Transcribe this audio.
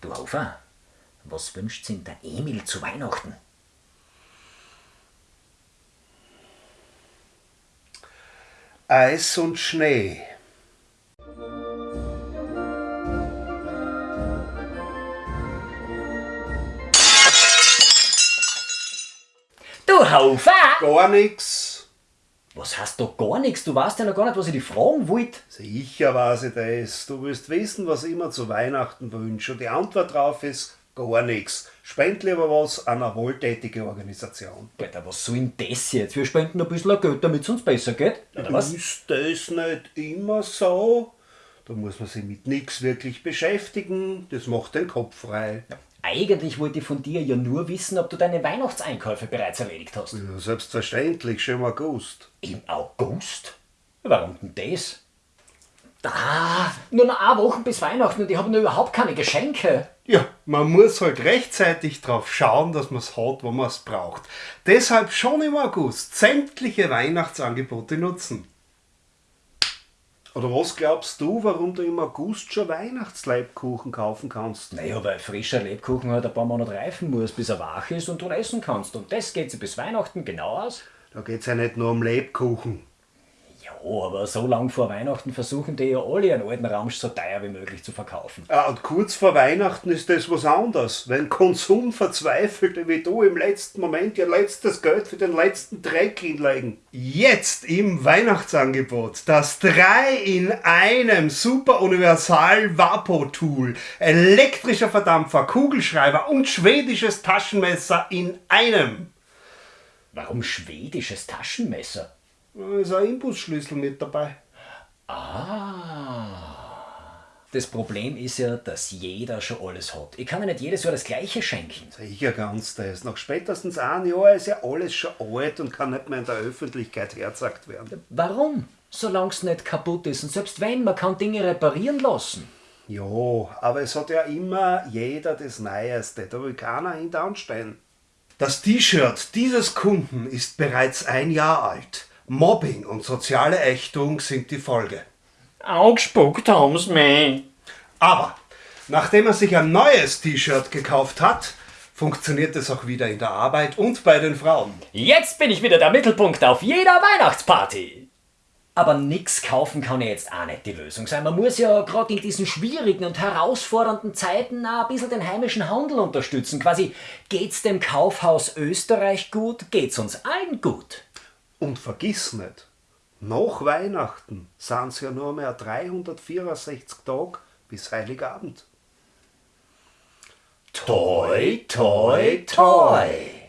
Du Hofer, was wünscht sich der Emil zu Weihnachten? Eis und Schnee. Du Hofer! Gar nix. Was hast du gar nichts? Du weißt ja noch gar nicht, was ich dich fragen wollte. Sicher weiß ich das. Du willst wissen, was ich mir zu Weihnachten wünsche. Und die Antwort drauf ist gar nichts. Spend lieber was an eine wohltätige Organisation. Alter, was soll denn das jetzt? Wir spenden ein bisschen Geld, damit es uns besser geht. Oder was? Ist das nicht immer so? Da muss man sich mit nichts wirklich beschäftigen. Das macht den Kopf frei. Eigentlich wollte ich von dir ja nur wissen, ob du deine Weihnachtseinkäufe bereits erledigt hast. Ja, selbstverständlich, schon im August. Im August? Warum denn das? Da, nur noch eine Woche bis Weihnachten und ich habe noch überhaupt keine Geschenke. Ja, man muss halt rechtzeitig drauf schauen, dass man es hat, wo man es braucht. Deshalb schon im August sämtliche Weihnachtsangebote nutzen. Oder was glaubst du, warum du im August schon Weihnachtsleibkuchen kaufen kannst? Naja, weil frischer Lebkuchen halt ein paar Monate reifen muss, bis er wach ist und du essen kannst. Und das geht sich bis Weihnachten genau aus. Da geht's ja nicht nur um Lebkuchen. Ja, aber so lang vor Weihnachten versuchen die ja alle einen alten Ramsch so teuer wie möglich zu verkaufen. Ah, und kurz vor Weihnachten ist das was anderes. Wenn Konsum verzweifelte wie du im letzten Moment ihr letztes Geld für den letzten Dreck hinlegen. Jetzt im Weihnachtsangebot das 3 in einem Super Universal Vapo Tool, elektrischer Verdampfer, Kugelschreiber und schwedisches Taschenmesser in einem. Warum schwedisches Taschenmesser? Da ist ein Imbusschlüssel mit dabei. Das Problem ist ja, dass jeder schon alles hat. Ich kann mir nicht jedes Jahr das gleiche schenken. Sicher ganz das. Nach spätestens einem Jahr ist ja alles schon alt und kann nicht mehr in der Öffentlichkeit herzagt werden. Warum? Solange es nicht kaputt ist. Und selbst wenn, man kann Dinge reparieren lassen. Ja, aber es hat ja immer jeder das Neueste. Da will keiner hinter stehen. Das T-Shirt dieses Kunden ist bereits ein Jahr alt. Mobbing und soziale Ächtung sind die Folge. Angespuckt haben's mich. Aber nachdem er sich ein neues T-Shirt gekauft hat, funktioniert es auch wieder in der Arbeit und bei den Frauen. Jetzt bin ich wieder der Mittelpunkt auf jeder Weihnachtsparty. Aber nix kaufen kann ja jetzt auch nicht die Lösung sein. Man muss ja gerade in diesen schwierigen und herausfordernden Zeiten auch ein bisschen den heimischen Handel unterstützen. Quasi, geht's dem Kaufhaus Österreich gut, geht's uns allen gut. Und vergiss nicht, nach Weihnachten sind es ja nur mehr 364 Tage bis Heiligabend. Toi, toi, toi.